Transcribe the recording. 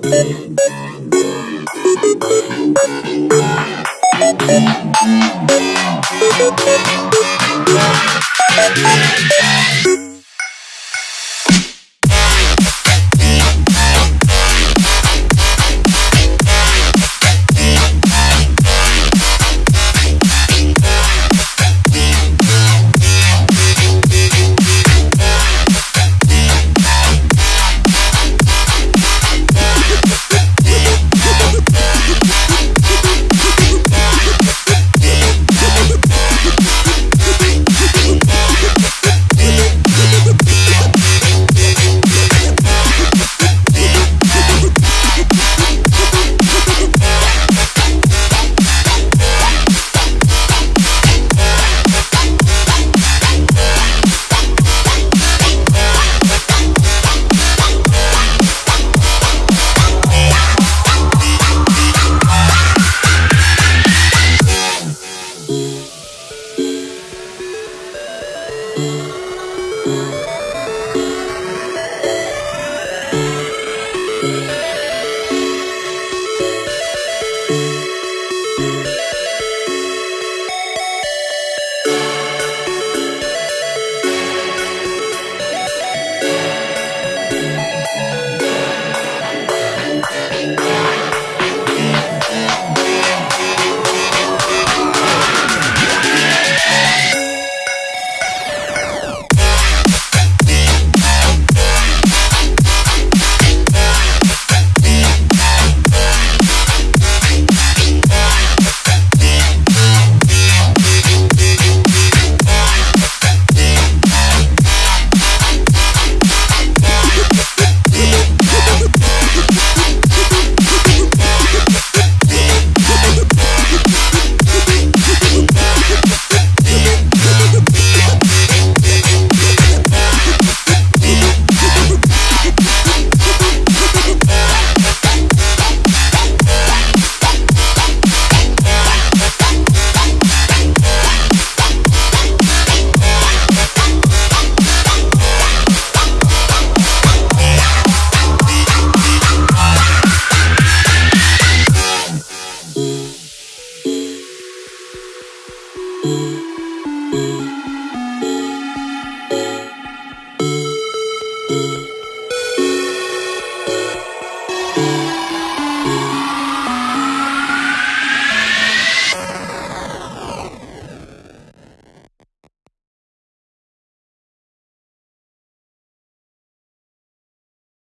Thank you. Thank